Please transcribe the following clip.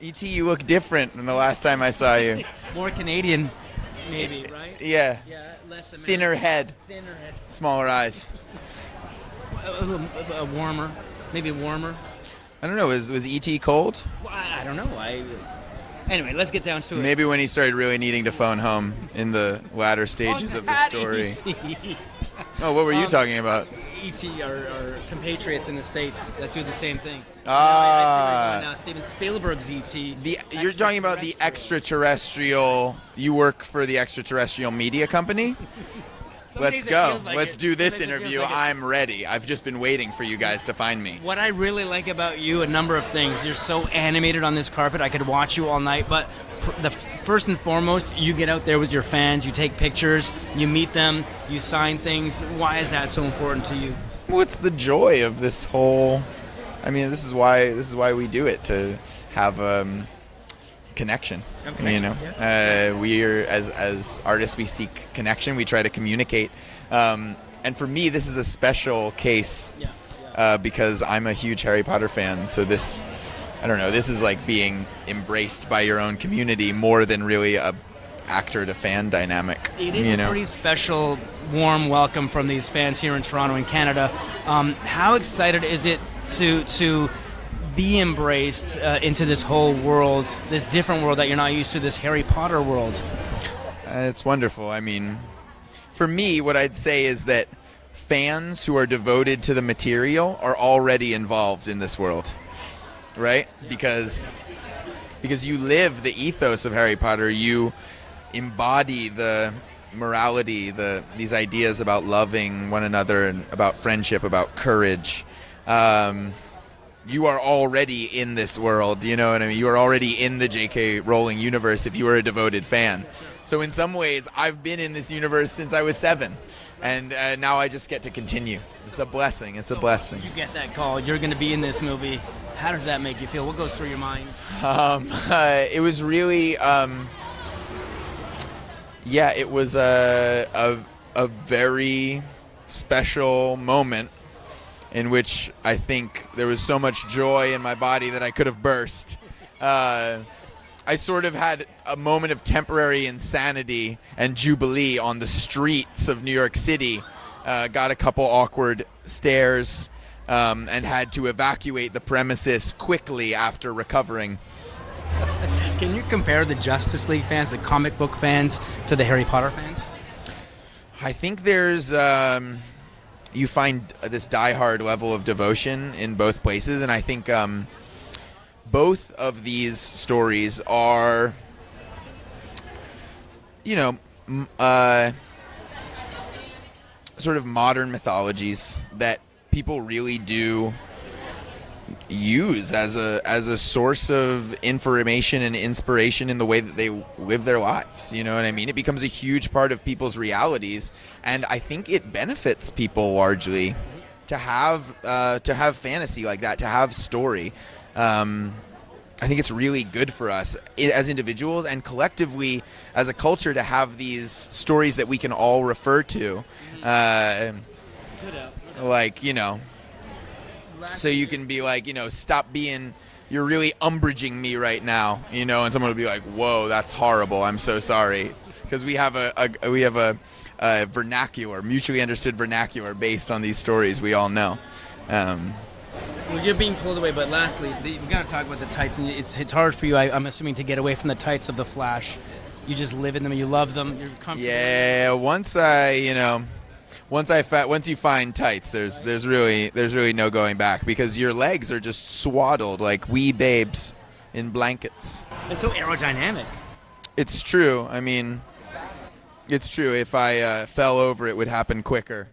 E.T., you look different than the last time I saw you. More Canadian, maybe, right? Yeah, Yeah, less American. thinner head, Thinner head. smaller eyes. A, a little a warmer, maybe warmer. I don't know. Was was E.T. cold? Well, I, I don't know. I. Anyway, let's get down to it. Maybe when he started really needing to phone home in the latter stages of the story. Oh, what were you Um, talking about? E.T. Our compatriots in the states that do the same thing. Ah. Now, I, I see right now Steven Spielberg's E.T. The you're talking about the extraterrestrial. You work for the extraterrestrial media company. Let's go. like Let's it. do this feels interview. like. I'm ready. I've just been waiting for you guys to find me. What I really like about you, a number of things. You're so animated on this carpet. I could watch you all night. But pr- the first and foremost, you get out there with your fans. You take pictures. You meet them. You sign things. Why is that so important to you? What's the joy of this whole? I mean, this is why this is why we do it to have um, connection. Have You connection, know, uh, we are as as artists, we seek connection. We try to communicate. Um, and for me, this is a special case Yeah. uh, because I'm a huge Harry Potter fan. So this, I don't know, this is like being embraced by your own community more than really a actor to fan dynamic. It is you a pretty special, warm welcome from these fans here in Toronto and Canada. Um, how excited is it to to be embraced uh, into this whole world, this different world that you're not used to, this Harry Potter world? Uh, it's wonderful. I mean, for me, what I'd say is that fans who are devoted to the material are already involved in this world, right? Because because you live the ethos of Harry Potter, you embody the morality, the these ideas about loving one another and about friendship, about courage. Um, you are already in this world. You know what I mean? You are already in the J.K. Rowling universe if you are a devoted fan. So in some ways, I've been in this universe since I was seven, and uh, now I just get to continue. It's a blessing. It's a blessing. You get that call. You're going to be in this movie. How does that make you feel? What goes through your mind? Um, uh, it was really, um, yeah, it was a, a a very special moment in which I think there was so much joy in my body that I could have burst. Uh, I sort of had a moment of temporary insanity and jubilee on the streets of New York City. Uh, got a couple awkward stares um, and had to evacuate the premises quickly after recovering. Can you compare the Justice League fans, the comic book fans, to the Harry Potter fans? I think there's um, you find this diehard level of devotion in both places, and I think um, both of these stories are, you know, uh, sort of modern mythologies that people really do use as a as a source of information and inspiration in the way that they live their lives. You know what I mean? It becomes a huge part of people's realities, and I think it benefits people largely to have uh, to have fantasy like that, to have story. Um, I think it's really good for us as individuals and collectively as a culture to have these stories that we can all refer to. Uh, like you know, so you can be like, you know, stop being. You're really Umbridging me right now, you know, and someone will be like, "Whoa, that's horrible. I'm so sorry," because we have a, a we have a, a vernacular, mutually understood vernacular based on these stories we all know. Um, Well, you're being pulled away, but lastly, the, we got to talk about the tights, and it's it's hard for you, I, I'm assuming, to get away from the tights of the Flash. You just live in them, you love them, you're comfortable. yeah, once I, you know, once I fa- once you find tights, there's there's really there's really no going back because your legs are just swaddled like wee babes in blankets. It's so aerodynamic. It's true. I mean, it's true. If I uh, fell over, it would happen quicker.